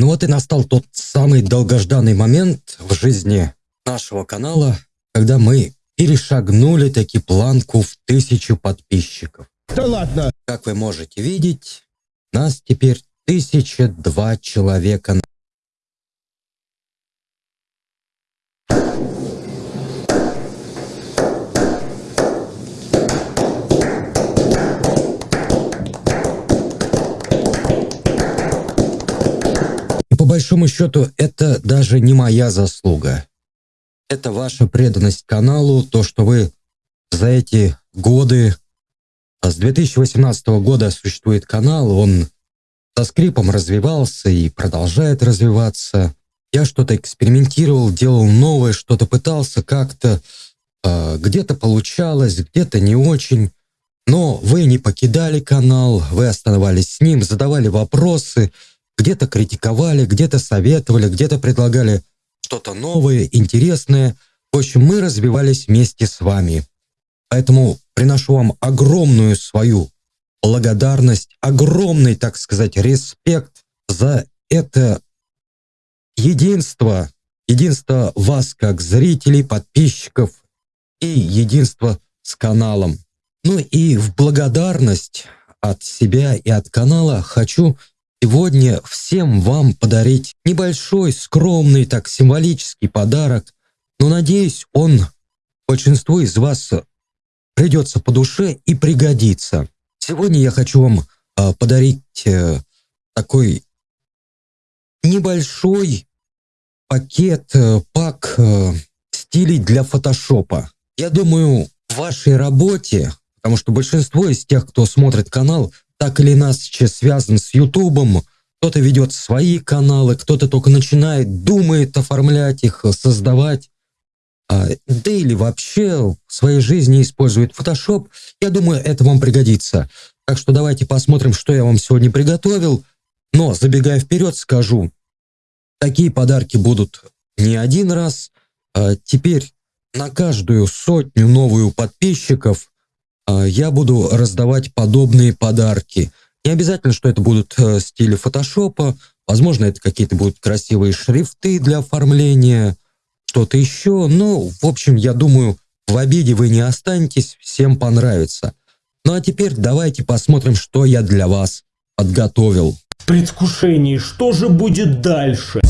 Ну вот и настал тот самый долгожданный момент в жизни нашего канала, когда мы перешагнули таки планку в тысячу подписчиков. Да ладно! Как вы можете видеть, нас теперь тысяча два человека большому счету, это даже не моя заслуга. Это ваша преданность каналу, то, что вы за эти годы, а с 2018 года существует канал, он со скрипом развивался и продолжает развиваться. Я что-то экспериментировал, делал новое, что-то пытался как-то, э, где-то получалось, где-то не очень. Но вы не покидали канал, вы оставались с ним, задавали вопросы, где-то критиковали, где-то советовали, где-то предлагали что-то новое, интересное. В общем, мы развивались вместе с вами. Поэтому приношу вам огромную свою благодарность, огромный, так сказать, респект за это единство, единство вас как зрителей, подписчиков и единство с каналом. Ну и в благодарность от себя и от канала хочу сегодня всем вам подарить небольшой, скромный, так символический подарок, но надеюсь, он большинству из вас придется по душе и пригодится. Сегодня я хочу вам э, подарить э, такой небольшой пакет, э, пак э, стилей для фотошопа. Я думаю, в вашей работе, потому что большинство из тех, кто смотрит канал, так или иначе связан с Ютубом. Кто-то ведет свои каналы, кто-то только начинает, думает оформлять их, создавать. А, да или вообще в своей жизни использует Photoshop. Я думаю, это вам пригодится. Так что давайте посмотрим, что я вам сегодня приготовил. Но, забегая вперед, скажу, такие подарки будут не один раз. А теперь на каждую сотню новую подписчиков я буду раздавать подобные подарки. Не обязательно, что это будут э, стили фотошопа, возможно, это какие-то будут красивые шрифты для оформления, что-то еще. Но, в общем, я думаю, в обиде вы не останетесь, всем понравится. Ну а теперь давайте посмотрим, что я для вас подготовил. В предвкушении, что же будет дальше?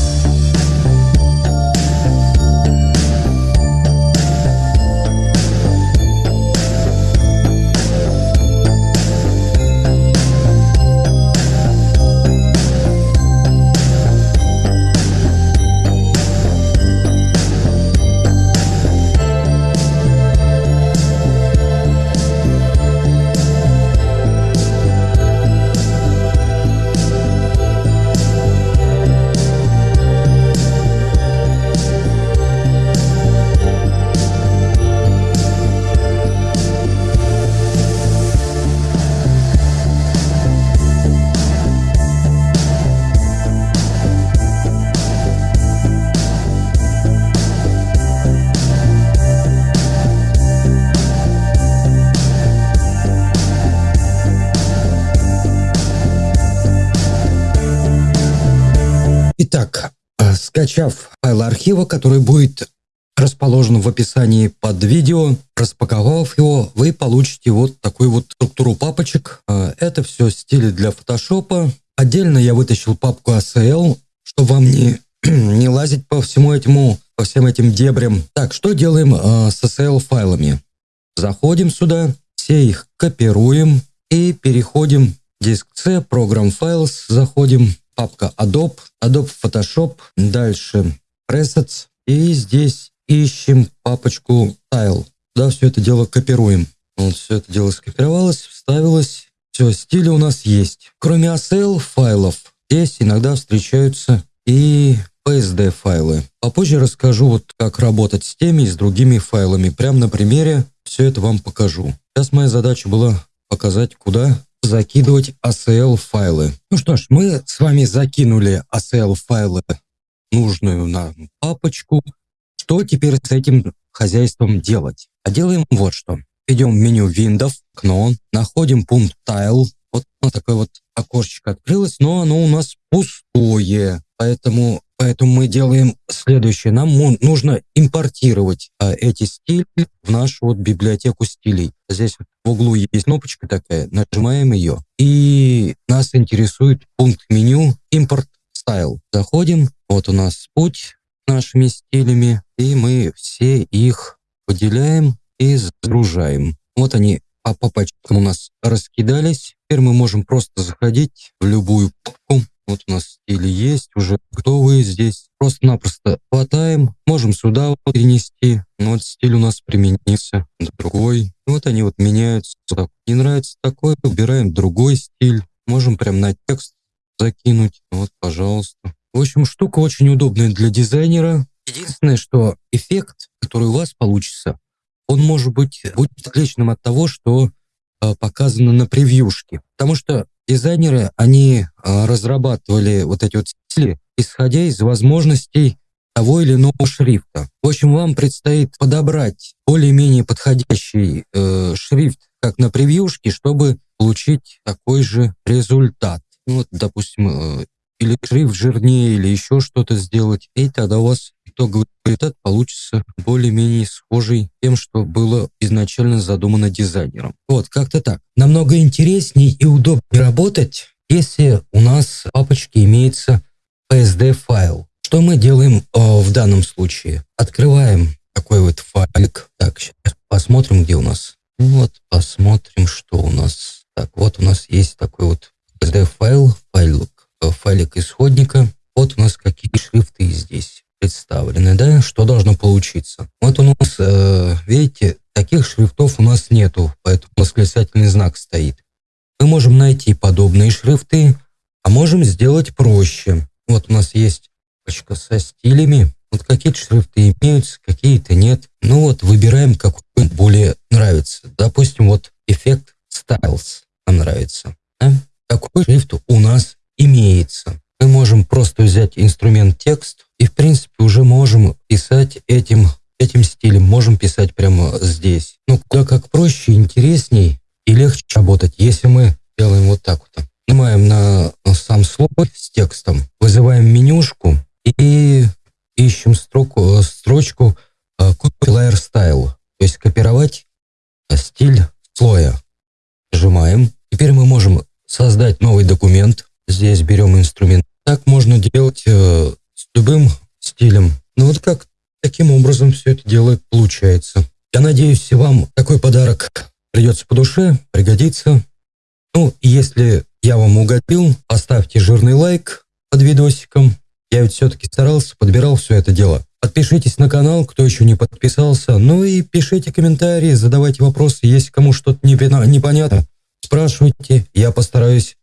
Итак, э, скачав файл архива, который будет расположен в описании под видео, распаковав его, вы получите вот такую вот структуру папочек. Э, это все стили для фотошопа. Отдельно я вытащил папку ACL, чтобы вам не, не лазить по всему этому, по всем этим дебрям. Так, что делаем э, с ACL файлами? Заходим сюда, все их копируем и переходим диск C, Program Files, заходим, папка Adobe, Adobe Photoshop, дальше Presets, и здесь ищем папочку Tile. Да, все это дело копируем. Вот все это дело скопировалось, вставилось. Все, стили у нас есть. Кроме ASL файлов, здесь иногда встречаются и PSD файлы. Попозже расскажу, вот как работать с теми и с другими файлами. Прямо на примере все это вам покажу. Сейчас моя задача была показать, куда закидывать ACL файлы. Ну что ж, мы с вами закинули ACL файлы нужную нам папочку. Что теперь с этим хозяйством делать? А делаем вот что. Идем в меню Windows, окно, находим пункт Tile, Вот, вот такое вот окошечко открылось, но оно у нас пустое. Поэтому, поэтому мы делаем следующее. Нам нужно импортировать а, эти стили в нашу вот библиотеку стилей. Здесь в углу есть кнопочка такая, нажимаем ее. И нас интересует пункт меню «Импорт стайл». Заходим, вот у нас путь нашими стилями, и мы все их выделяем и загружаем. Вот они по, по пачкам у нас раскидались. Теперь мы можем просто заходить в любую папку. Вот у нас стили есть, уже готовые здесь. Просто-напросто хватаем, можем сюда перенести. Ну, вот стиль у нас применился, другой. Вот они вот меняются. Не нравится такой, убираем другой стиль. Можем прям на текст закинуть. Вот, пожалуйста. В общем, штука очень удобная для дизайнера. Единственное, что эффект, который у вас получится, он может быть будет отличным от того, что э, показано на превьюшке. Потому что дизайнеры, они э, разрабатывали вот эти вот стили, исходя из возможностей того или иного шрифта. В общем, вам предстоит подобрать более-менее подходящий э, шрифт, как на превьюшке, чтобы получить такой же результат. Ну, вот, допустим, э, или шрифт жирнее, или еще что-то сделать, и тогда у вас итоговый результат получится более-менее схожий тем, что было изначально задумано дизайнером. Вот, как-то так. Намного интереснее и удобнее работать, если у нас в папочке имеется PSD-файл. Что мы делаем э, в данном случае? Открываем такой вот файлик. Так, сейчас посмотрим, где у нас. Вот, посмотрим, что у нас. Так, вот у нас есть такой вот PSD-файл, файлик, э, файлик исходника. Вот у нас какие шрифты здесь представлены, да, что должно получиться. Вот у нас, э, видите, таких шрифтов у нас нету, поэтому восклицательный знак стоит. Мы можем найти подобные шрифты, а можем сделать проще. Вот у нас есть пачка со стилями. Вот какие-то шрифты имеются, какие-то нет. Ну вот, выбираем, какой более нравится. Допустим, вот эффект Styles нам нравится. Да? Такой шрифт у нас имеется мы можем просто взять инструмент текст и, в принципе, уже можем писать этим, этим стилем, можем писать прямо здесь. Ну, куда как проще, интересней и легче работать, если мы делаем вот так вот. Нажимаем на сам слой с текстом, вызываем менюшку и ищем строку, строчку э, Copy Layer Style, то есть копировать стиль слоя. Нажимаем. Теперь мы можем создать новый документ. Здесь берем инструмент так можно делать э, с любым стилем. Ну вот как таким образом все это дело получается. Я надеюсь, вам такой подарок придется по душе, пригодится. Ну, если я вам угодил, поставьте жирный лайк под видосиком. Я ведь все-таки старался, подбирал все это дело. Подпишитесь на канал, кто еще не подписался. Ну и пишите комментарии, задавайте вопросы. Если кому что-то непонятно, спрашивайте. Я постараюсь